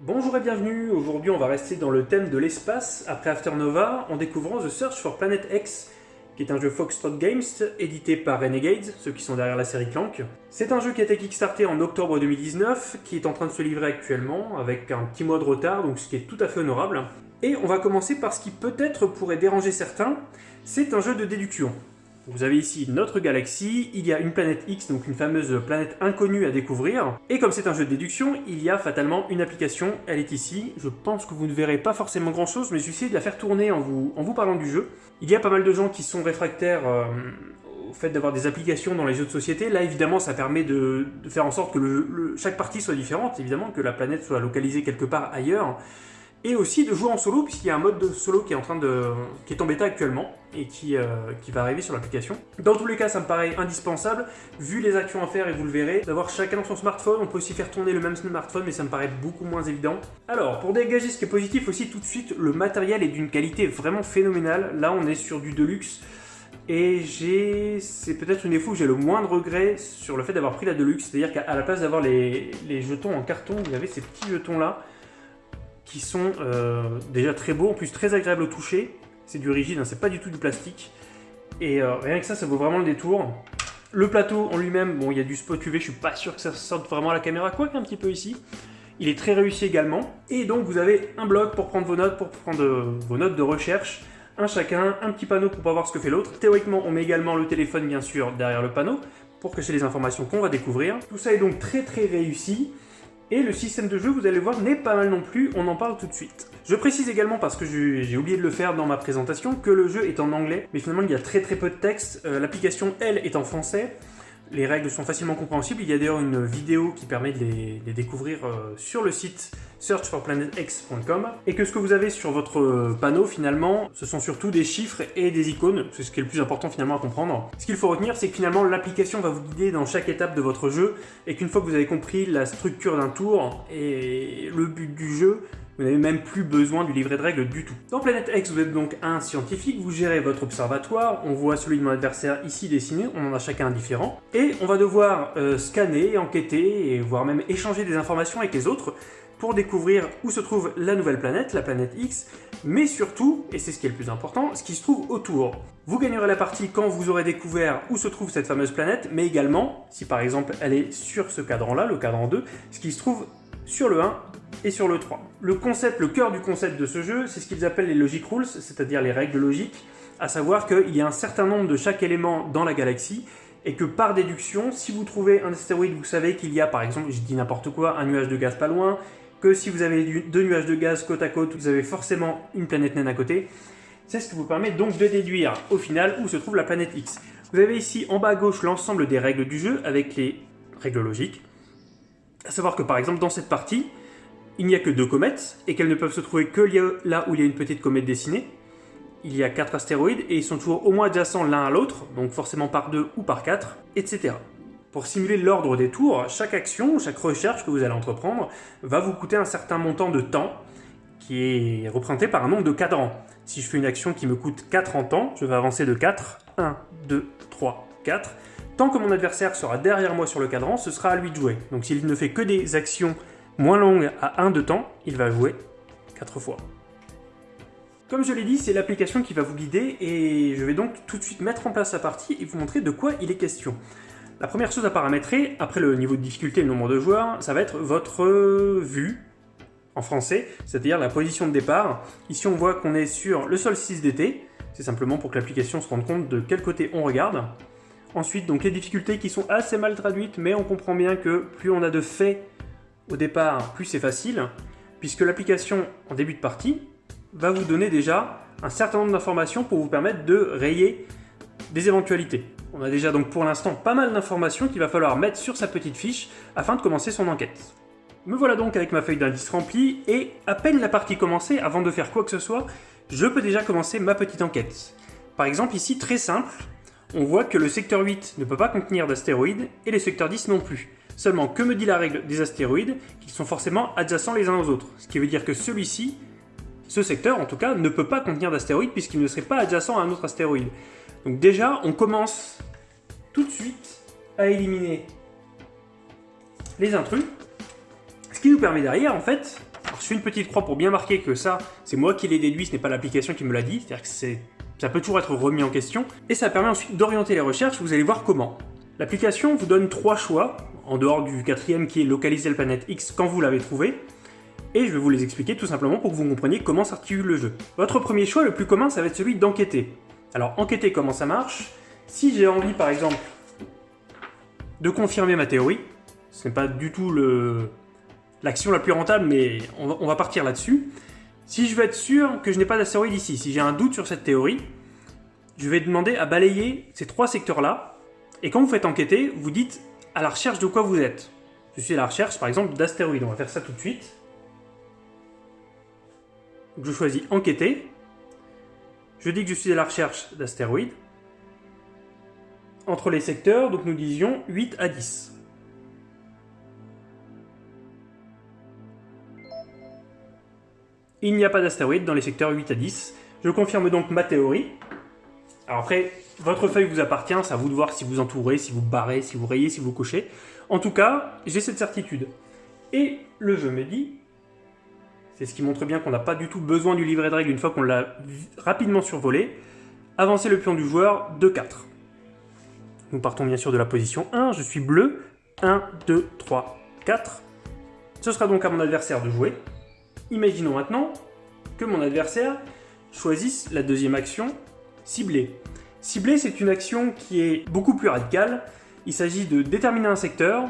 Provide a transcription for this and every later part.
Bonjour et bienvenue, aujourd'hui on va rester dans le thème de l'espace après Afternova en découvrant The Search for Planet X, qui est un jeu Foxtrot Games édité par Renegades, ceux qui sont derrière la série Clank. C'est un jeu qui a été kickstarté en octobre 2019, qui est en train de se livrer actuellement avec un petit mois de retard, donc ce qui est tout à fait honorable. Et on va commencer par ce qui peut-être pourrait déranger certains, c'est un jeu de déduction. Vous avez ici notre galaxie, il y a une planète X, donc une fameuse planète inconnue à découvrir. Et comme c'est un jeu de déduction, il y a fatalement une application, elle est ici. Je pense que vous ne verrez pas forcément grand chose, mais je vais essayer de la faire tourner en vous, en vous parlant du jeu. Il y a pas mal de gens qui sont réfractaires euh, au fait d'avoir des applications dans les jeux de société. Là, évidemment, ça permet de, faire en sorte que chaque partie soit différente, évidemment, que la planète soit localisée quelque part ailleurs et aussi de jouer en solo, puisqu'il y a un mode de solo qui est en train de... qui est en bêta actuellement, et qui, euh, qui va arriver sur l'application. Dans tous les cas, ça me paraît indispensable, vu les actions à faire, et vous le verrez, d'avoir chacun son smartphone, on peut aussi faire tourner le même smartphone, mais ça me paraît beaucoup moins évident. Alors, pour dégager ce qui est positif aussi, tout de suite, le matériel est d'une qualité vraiment phénoménale, là on est sur du Deluxe, et j'ai... c'est peut-être une des fois où j'ai le moins de sur le fait d'avoir pris la Deluxe, c'est-à-dire qu'à la place d'avoir les, les jetons en carton, vous avez ces petits jetons là, qui sont euh, déjà très beaux, en plus très agréables au toucher. C'est du rigide, hein, c'est pas du tout du plastique. Et euh, rien que ça, ça vaut vraiment le détour. Le plateau en lui-même, bon, il y a du spot UV, je suis pas sûr que ça sorte vraiment à la caméra, quoi qu'un petit peu ici. Il est très réussi également. Et donc, vous avez un bloc pour prendre vos notes, pour prendre euh, vos notes de recherche, un chacun, un petit panneau pour pas voir ce que fait l'autre. Théoriquement, on met également le téléphone, bien sûr, derrière le panneau, pour cacher les informations qu'on va découvrir. Tout ça est donc très très réussi. Et le système de jeu, vous allez voir, n'est pas mal non plus, on en parle tout de suite. Je précise également, parce que j'ai oublié de le faire dans ma présentation, que le jeu est en anglais, mais finalement il y a très très peu de texte. Euh, l'application, elle, est en français, les règles sont facilement compréhensibles. Il y a d'ailleurs une vidéo qui permet de les, découvrir euh, sur le site searchforplanetx.com et que ce que vous avez sur votre euh, panneau finalement, ce sont surtout des chiffres et des icônes, c'est ce qui est le plus important finalement à comprendre. Ce qu'il faut retenir, c'est que finalement l'application va vous guider dans chaque étape de votre jeu et qu'une fois que vous avez compris la structure d'un tour et le but du jeu, vous n'avez même plus besoin du livret de règles du tout. Dans Planète X, vous êtes donc un scientifique, vous gérez votre observatoire, on voit celui de mon adversaire ici dessiné, on en a chacun un différent, et on va devoir euh, scanner, enquêter, et voire même échanger des informations avec les autres pour découvrir où se trouve la nouvelle planète, la planète X, mais surtout, et c'est ce qui est le plus important, ce qui se trouve autour. Vous gagnerez la partie quand vous aurez découvert où se trouve cette fameuse planète, mais également, si par exemple elle est sur ce cadran-là, le cadran 2, ce qui se trouve sur le 1 et sur le 3. Le concept, le cœur du concept de ce jeu, c'est ce qu'ils appellent les logic rules, c'est-à-dire les règles logiques, à savoir qu'il y a un certain nombre de chaque élément dans la galaxie, et que par déduction, si vous trouvez un astéroïde, vous savez qu'il y a par exemple, je dis n'importe quoi, un nuage de gaz pas loin, que si vous avez deux nuages de gaz côte à côte, vous avez forcément une planète naine à côté. C'est ce qui vous permet donc de déduire au final où se trouve la planète X. Vous avez ici en bas à gauche l'ensemble des règles du jeu avec les règles logiques. À savoir que par exemple dans cette partie, il n'y a que deux comètes, et qu'elles ne peuvent se trouver que là où il y a une petite comète dessinée. Il y a quatre astéroïdes, et ils sont toujours au moins adjacents l'un à l'autre, donc forcément par deux ou par quatre, etc. Pour simuler l'ordre des tours, chaque action, chaque recherche que vous allez entreprendre va vous coûter un certain montant de temps, qui est représenté par un nombre de cadrans. Si je fais une action qui me coûte 4 en temps, je vais avancer de 4, 1, 2, 3, 4. Tant que mon adversaire sera derrière moi sur le cadran, ce sera à lui de jouer. Donc s'il ne fait que des actions moins longue à 1 de temps, il va jouer 4 fois. Comme je l'ai dit, c'est l'application qui va vous guider et je vais donc tout de suite mettre en place sa partie et vous montrer de quoi il est question. La première chose à paramétrer, après le niveau de difficulté et le nombre de joueurs, ça va être votre vue en français, c'est-à-dire la position de départ. Ici on voit qu'on est sur le solstice d'été, c'est simplement pour que l'application se rende compte de quel côté on regarde. Ensuite, donc les difficultés qui sont assez mal traduites, mais on comprend bien que plus on a de faits au départ, plus c'est facile, puisque l'application en début de partie va vous donner déjà un certain nombre d'informations pour vous permettre de rayer des éventualités. On a déjà donc pour l'instant pas mal d'informations qu'il va falloir mettre sur sa petite fiche afin de commencer son enquête. Me voilà donc avec ma feuille d'indice remplie et à peine la partie commencée, avant de faire quoi que ce soit, je peux déjà commencer ma petite enquête. Par exemple ici, très simple, on voit que le secteur 8 ne peut pas contenir d'astéroïdes et les secteurs 10 non plus. Seulement, que me dit la règle des astéroïdes Qu'ils sont forcément adjacents les uns aux autres? Ce qui veut dire que celui-ci, ce secteur en tout cas, ne peut pas contenir d'astéroïdes puisqu'il ne serait pas adjacent à un autre astéroïde. Donc déjà, on commence tout de suite à éliminer les intrus. Ce qui nous permet derrière, en fait, Je fais une petite croix pour bien marquer que ça, c'est moi qui l'ai déduit, ce n'est pas l'application qui me l'a dit, c'est-à-dire que ça peut toujours être remis en question, et ça permet ensuite d'orienter les recherches, vous allez voir comment. L'application vous donne trois choix, en dehors du quatrième qui est localiser la planète X quand vous l'avez trouvé, et je vais vous les expliquer tout simplement pour que vous compreniez comment s'articule le jeu. Votre premier choix, le plus commun, ça va être celui d'enquêter. Alors enquêter comment ça marche, si j'ai envie par exemple de confirmer ma théorie, ce n'est pas du tout l'action la plus rentable, mais on va, partir là-dessus. Si je veux être sûr que je n'ai pas d'astéroïde ici, si j'ai un doute sur cette théorie, je vais demander à balayer ces trois secteurs-là, et quand vous faites enquêter, vous dites à la recherche de quoi vous êtes. Je suis à la recherche, par exemple, d'astéroïdes. On va faire ça tout de suite. je choisis enquêter. Je dis que je suis à la recherche d'astéroïdes. Entre les secteurs, donc nous disions 8 à 10. Il n'y a pas d'astéroïdes dans les secteurs 8 à 10. Je confirme donc ma théorie. Alors après, votre feuille vous appartient, c'est à vous de voir si vous entourez, si vous barrez, si vous rayez, si vous cochez. En tout cas, j'ai cette certitude. Et le jeu me dit, c'est ce qui montre bien qu'on n'a pas du tout besoin du livret de règles une fois qu'on l'a rapidement survolé, avancer le pion du joueur de 4. Nous partons bien sûr de la position 1, je suis bleu, 1, 2, 3, 4. Ce sera donc à mon adversaire de jouer. Imaginons maintenant que mon adversaire choisisse la deuxième action, cibler. Cibler, c'est une action qui est beaucoup plus radicale. Il s'agit de déterminer un secteur,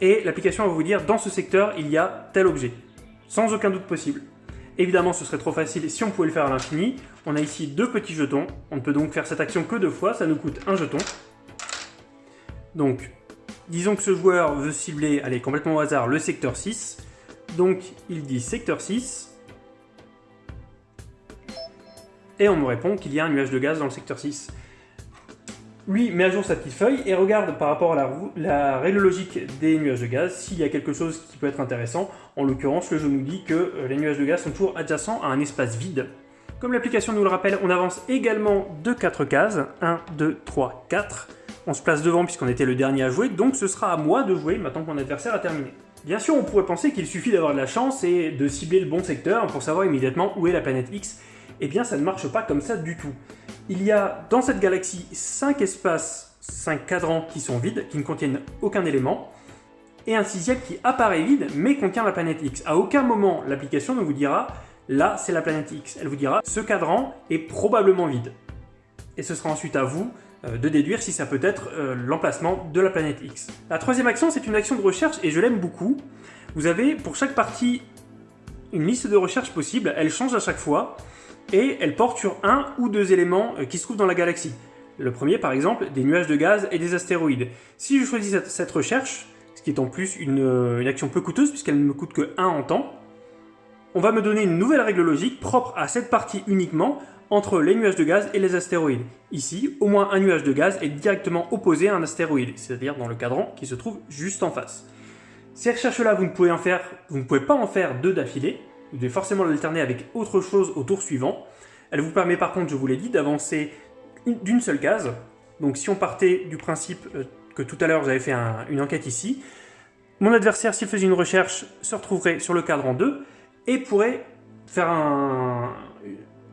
et l'application va vous dire dans ce secteur, il y a tel objet. Sans aucun doute possible. Évidemment, ce serait trop facile si on pouvait le faire à l'infini. On a ici deux petits jetons. On ne peut donc faire cette action que deux fois, ça nous coûte un jeton. Donc, disons que ce joueur veut cibler, allez, complètement au hasard, le secteur 6. Donc, il dit secteur 6. Et on me répond qu'il y a un nuage de gaz dans le secteur 6. Lui met à jour sa petite feuille et regarde par rapport à la, règle logique des nuages de gaz s'il y a quelque chose qui peut être intéressant. En l'occurrence, le jeu nous dit que euh, les nuages de gaz sont toujours adjacents à un espace vide. Comme l'application nous le rappelle, on avance également de 4 cases. 1, 2, 3, 4. On se place devant puisqu'on était le dernier à jouer, donc ce sera à moi de jouer maintenant que mon adversaire a terminé. Bien sûr, on pourrait penser qu'il suffit d'avoir de la chance et de cibler le bon secteur pour savoir immédiatement où est la planète X. Eh bien, ça ne marche pas comme ça du tout. Il y a dans cette galaxie 5 espaces, 5 cadrans qui sont vides, qui ne contiennent aucun élément, et un sixième qui apparaît vide mais contient la planète X. À aucun moment, l'application ne vous dira « là, c'est la planète X ». Elle vous dira « ce cadran est probablement vide ». Et ce sera ensuite à vous euh, de déduire si ça peut être euh, l'emplacement de la planète X. La troisième action, c'est une action de recherche et je l'aime beaucoup. Vous avez pour chaque partie une liste de recherche possible, elle change à chaque fois et elle porte sur un ou deux éléments euh, qui se trouvent dans la galaxie. Le premier, par exemple, des nuages de gaz et des astéroïdes. Si je choisis cette, recherche, ce qui est en plus une, une action peu coûteuse puisqu'elle ne me coûte que 1 en temps, on va me donner une nouvelle règle logique propre à cette partie uniquement entre les nuages de gaz et les astéroïdes. Ici, au moins un nuage de gaz est directement opposé à un astéroïde, c'est-à-dire dans le cadran qui se trouve juste en face. Ces recherches-là, vous ne pouvez pas en faire deux d'affilée, vous devez forcément l'alterner avec autre chose au tour suivant. Elle vous permet par contre, je vous l'ai dit, d'avancer d'une seule case. Donc si on partait du principe euh, que tout à l'heure j'avais fait une enquête ici, mon adversaire, s'il faisait une recherche, se retrouverait sur le cadran 2 et pourrait faire un,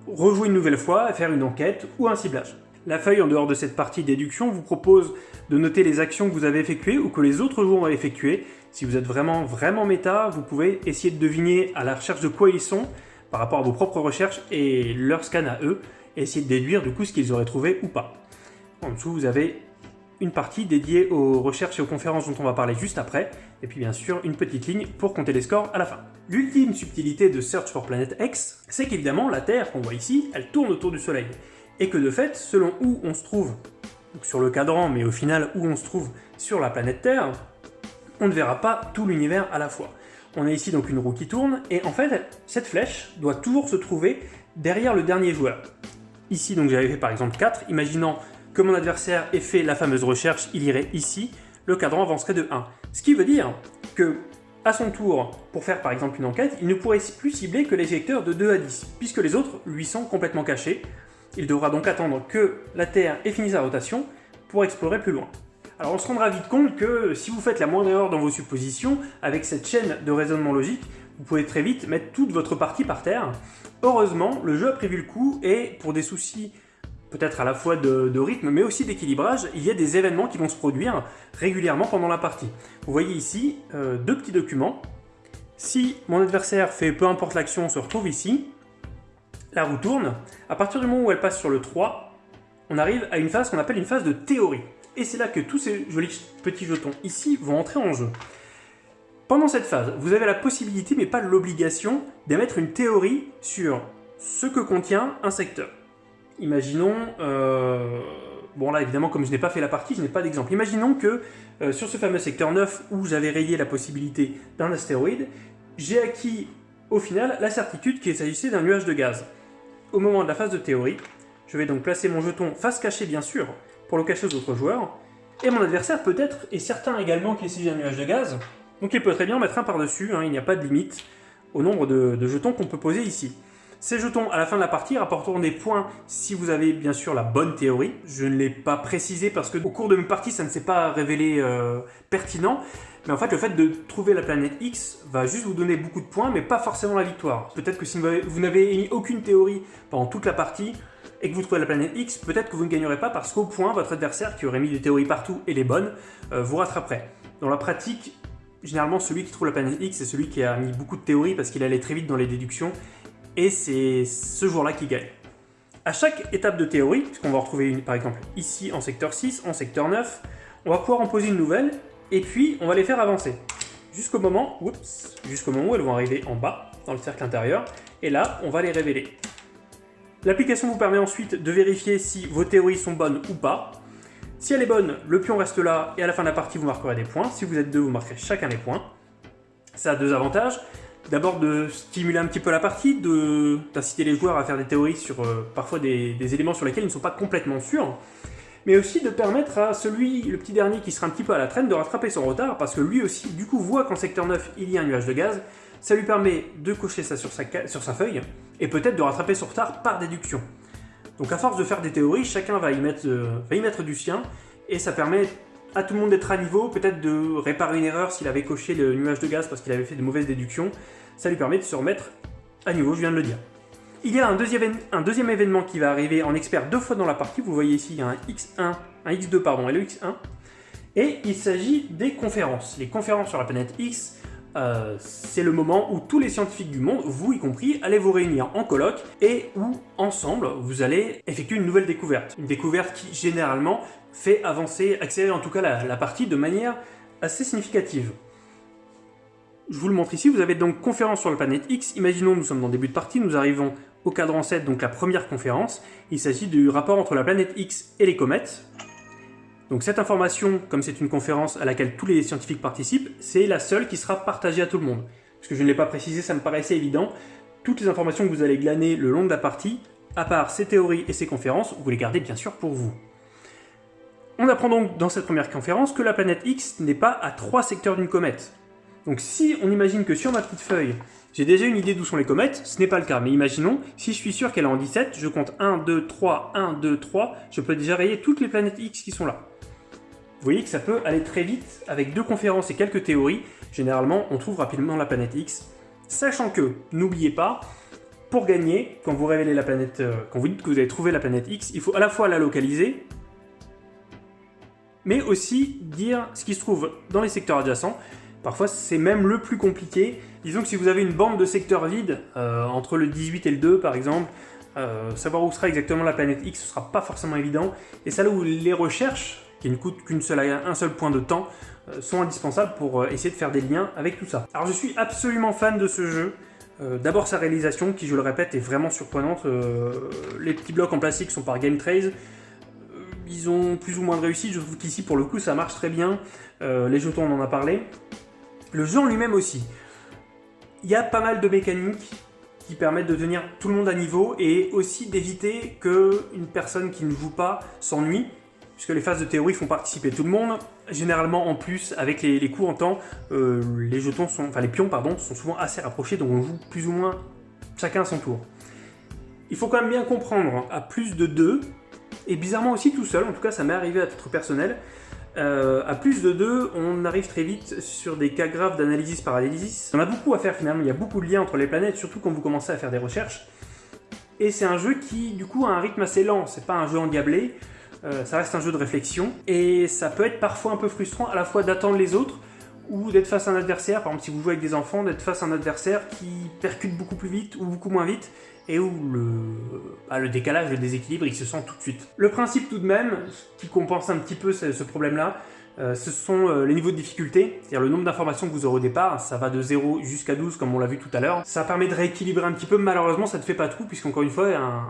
rejouer une nouvelle fois, faire une enquête ou un ciblage. La feuille, en dehors de cette partie déduction, vous propose de noter les actions que vous avez effectuées ou que les autres joueurs ont effectuées. Si vous êtes vraiment, vraiment méta, vous pouvez essayer de deviner à la recherche de quoi ils sont par rapport à vos propres recherches et leur scan à eux, et essayer de déduire du coup ce qu'ils auraient trouvé ou pas. En dessous, vous avez une partie dédiée aux recherches et aux conférences dont on va parler juste après, et puis bien sûr une petite ligne pour compter les scores à la fin. L'ultime subtilité de Search for Planet X, c'est qu'évidemment la Terre qu'on voit ici, elle tourne autour du Soleil, et que de fait, selon où on se trouve, sur le cadran, mais au final où on se trouve sur la planète Terre, on ne verra pas tout l'univers à la fois. On a ici donc une roue qui tourne, et en fait, cette flèche doit toujours se trouver derrière le dernier joueur. Ici, donc j'avais fait par exemple 4, imaginant que mon adversaire ait fait la fameuse recherche, il irait ici, le cadran avancerait de 1. Ce qui veut dire que, à son tour, pour faire par exemple une enquête, il ne pourrait plus cibler que les secteurs de 2 à 10, puisque les autres lui sont complètement cachés. Il devra donc attendre que la Terre ait fini sa rotation pour explorer plus loin. Alors on se rendra vite compte que si vous faites la moindre erreur dans vos suppositions, avec cette chaîne de raisonnement logique, vous pouvez très vite mettre toute votre partie par terre. Heureusement, le jeu a prévu le coup et pour des soucis peut-être à la fois de, rythme mais aussi d'équilibrage, il y a des événements qui vont se produire régulièrement pendant la partie. Vous voyez ici euh, deux petits documents. Si mon adversaire fait peu importe l'action, se retrouve ici, la roue tourne. À partir du moment où elle passe sur le 3, on arrive à une phase qu'on appelle une phase de théorie. Et c'est là que tous ces jolis petits jetons ici vont entrer en jeu. Pendant cette phase, vous avez la possibilité, mais pas l'obligation, d'émettre une théorie sur ce que contient un secteur. Imaginons, euh, bon là évidemment comme je n'ai pas fait la partie, je n'ai pas d'exemple. Imaginons que euh, sur ce fameux secteur 9 où j'avais rayé la possibilité d'un astéroïde, j'ai acquis au final la certitude qu'il s'agissait d'un nuage de gaz. Au moment de la phase de théorie, je vais donc placer mon jeton face cachée bien sûr, pour le cacher aux autres joueurs, et mon adversaire peut-être est certain également qu'il s'agit d'un nuage de gaz, donc il peut très bien mettre un par-dessus, hein, il n'y a pas de limite au nombre de, jetons qu'on peut poser ici. Ces jetons, à la fin de la partie, rapporteront des points si vous avez bien sûr la bonne théorie. Je ne l'ai pas précisé parce que au cours de mes parties, ça ne s'est pas révélé euh, pertinent. Mais en fait, le fait de trouver la planète X va juste vous donner beaucoup de points, mais pas forcément la victoire. Peut-être que si vous n'avez émis aucune théorie pendant toute la partie, et que vous trouvez la planète X, peut-être que vous ne gagnerez pas parce qu'au point, votre adversaire, qui aurait mis des théories partout et les bonnes, euh, vous rattraperait. Dans la pratique, généralement celui qui trouve la planète X, c'est celui qui a mis beaucoup de théories parce qu'il allait très vite dans les déductions, et c'est ce jour-là qui gagne. À chaque étape de théorie, puisqu'on va retrouver une par exemple ici en secteur 6, en secteur 9, on va pouvoir en poser une nouvelle, et puis on va les faire avancer. Jusqu'au moment, jusqu'au moment où elles vont arriver en bas, dans le cercle intérieur, et là, on va les révéler. L'application vous permet ensuite de vérifier si vos théories sont bonnes ou pas, si elle est bonne, le pion reste là et à la fin de la partie vous marquerez des points. Si vous êtes deux, vous marquerez chacun les points. Ça a deux avantages. D'abord de stimuler un petit peu la partie, d'inciter les joueurs à faire des théories sur euh, parfois des, éléments sur lesquels ils ne sont pas complètement sûrs, mais aussi de permettre à celui, le petit dernier qui sera un petit peu à la traîne, de rattraper son retard, parce que lui aussi, du coup, voit qu'en secteur 9, il y a un nuage de gaz, ça lui permet de cocher ça sur sa feuille, et peut-être de rattraper son retard par déduction. Donc à force de faire des théories, chacun va y mettre, euh, va y mettre du sien, et ça permet à tout le monde d'être à niveau, peut-être de réparer une erreur s'il avait coché le nuage de gaz parce qu'il avait fait de mauvaises déductions, ça lui permet de se remettre à niveau, je viens de le dire. Il y a un deuxième, événement qui va arriver en expert deux fois dans la partie, vous voyez ici il y a un X1, un X2 pardon, et le X1, et il s'agit des conférences. Les conférences sur la planète X, euh, c'est le moment où tous les scientifiques du monde, vous y compris, allez vous réunir en colloque et où, ensemble, vous allez effectuer une nouvelle découverte. Une découverte qui, généralement, fait avancer, accélérer en tout cas la, partie de manière assez significative. Je vous le montre ici, vous avez donc conférence sur la planète X. Imaginons, nous sommes dans début de partie, nous arrivons au cadran 7, donc la première conférence. Il s'agit du rapport entre la planète X et les comètes. Donc cette information, comme c'est une conférence à laquelle tous les scientifiques participent, c'est la seule qui sera partagée à tout le monde. Parce que je ne l'ai pas précisé, ça me paraissait évident. Toutes les informations que vous allez glaner le long de la partie, à part ces théories et ces conférences, vous les gardez bien sûr pour vous. On apprend donc dans cette première conférence que la planète X n'est pas à trois secteurs d'une comète. Donc si on imagine que sur ma petite feuille, j'ai déjà une idée d'où sont les comètes, ce n'est pas le cas, mais imaginons, si je suis sûr qu'elle est en 17, je compte 1, 2, 3, 1, 2, 3, je peux déjà rayer toutes les planètes X qui sont là. Vous voyez que ça peut aller très vite, avec deux conférences et quelques théories, généralement on trouve rapidement la planète X, sachant que, n'oubliez pas, pour gagner, quand vous révélez la planète, euh, quand vous dites que vous avez trouvé la planète X, il faut à la fois la localiser, mais aussi dire ce qui se trouve dans les secteurs adjacents. Parfois c'est même le plus compliqué. Disons que si vous avez une bande de secteurs vides, euh, entre le 18 et le 2 par exemple, euh, savoir où sera exactement la planète X, ce sera pas forcément évident. Et ça là où les recherches qui ne coûte qu'un seul, un seul point de temps, euh, sont indispensables pour euh, essayer de faire des liens avec tout ça. Alors je suis absolument fan de ce jeu. Euh, d'abord sa réalisation, qui je le répète, est vraiment surprenante. les petits blocs en plastique sont par Game Trace. ils ont plus ou moins de réussite, je trouve qu'ici pour le coup ça marche très bien. les jetons on en a parlé. Le jeu en lui-même aussi. Il y a pas mal de mécaniques qui permettent de tenir tout le monde à niveau et aussi d'éviter qu'une personne qui ne joue pas s'ennuie puisque les phases de théorie font participer tout le monde. Généralement, en plus, avec les, coups en temps, euh, les jetons sont, enfin les pions, pardon, sont souvent assez rapprochés, donc on joue plus ou moins chacun à son tour. Il faut quand même bien comprendre, à plus de deux, et bizarrement aussi tout seul, en tout cas ça m'est arrivé à titre personnel, euh, à plus de 2, on arrive très vite sur des cas graves d'analysis paralysis. On a beaucoup à faire finalement, il y a beaucoup de liens entre les planètes, surtout quand vous commencez à faire des recherches. Et c'est un jeu qui, du coup, a un rythme assez lent, c'est pas un jeu endiablé, euh, ça reste un jeu de réflexion, et ça peut être parfois un peu frustrant à la fois d'attendre les autres, ou d'être face à un adversaire, par exemple si vous jouez avec des enfants, d'être face à un adversaire qui percute beaucoup plus vite ou beaucoup moins vite, et où le, bah, décalage, le déséquilibre, il se sent tout de suite. Le principe tout de même, qui compense un petit peu ce, problème-là, euh, ce sont euh, les niveaux de difficulté, c'est-à-dire le nombre d'informations que vous aurez au départ, ça va de 0 jusqu'à 12 comme on l'a vu tout à l'heure. Ça permet de rééquilibrer un petit peu, malheureusement ça ne fait pas tout, puisqu'encore une fois, un,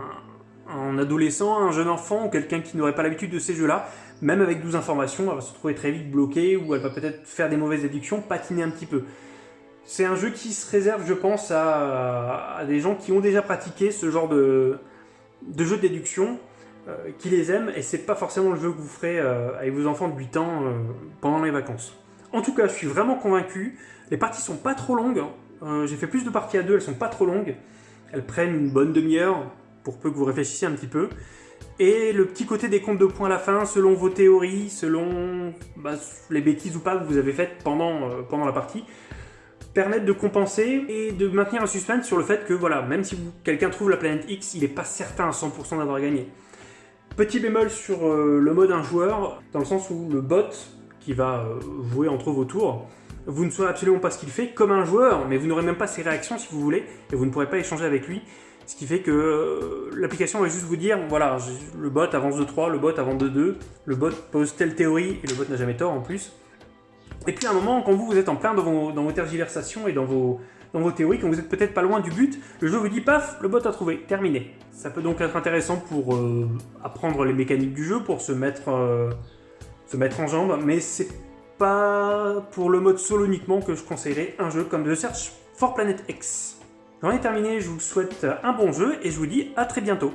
un adolescent, un jeune enfant ou quelqu'un qui n'aurait pas l'habitude de ces jeux-là, même avec 12 informations, elle va se retrouver très vite bloquée ou elle va peut-être faire des mauvaises déductions, patiner un petit peu. C'est un jeu qui se réserve, je pense, à, des gens qui ont déjà pratiqué ce genre de, de jeu de déduction, euh, qui les aiment, et c'est pas forcément le jeu que vous ferez euh, avec vos enfants de 8 ans euh, pendant les vacances. En tout cas, je suis vraiment convaincu. Les parties sont pas trop longues. Hein. J'ai fait plus de parties à deux, elles sont pas trop longues. Elles prennent une bonne demi-heure, pour peu que vous réfléchissiez un petit peu. Et le petit côté des comptes de points à la fin, selon vos théories, selon bah, les bêtises ou pas que vous avez faites pendant, pendant la partie, permettre de compenser et de maintenir un suspense sur le fait que, voilà, même si quelqu'un trouve la planète X, il n'est pas certain à 100% d'avoir gagné. Petit bémol sur euh, le mode un joueur, dans le sens où le bot, qui va euh, jouer entre vos tours, vous ne saurez absolument pas ce qu'il fait comme un joueur, mais vous n'aurez même pas ses réactions si vous voulez, et vous ne pourrez pas échanger avec lui. Ce qui fait que euh, l'application va juste vous dire, voilà, le bot avance de 3, le bot avance de 2, le bot pose telle théorie, et le bot n'a jamais tort en plus. Et puis à un moment, quand vous, vous êtes en plein dans vos, tergiversations et dans vos, dans vos théories, quand vous êtes peut-être pas loin du but, le jeu vous dit paf, le bot a trouvé, terminé. Ça peut donc être intéressant pour euh, apprendre les mécaniques du jeu, pour se mettre, euh, se mettre en jambe, mais c'est pas pour le mode solo uniquement que je conseillerais un jeu comme The Search for Planet X. J'en ai terminé, je vous souhaite un bon jeu et je vous dis à très bientôt.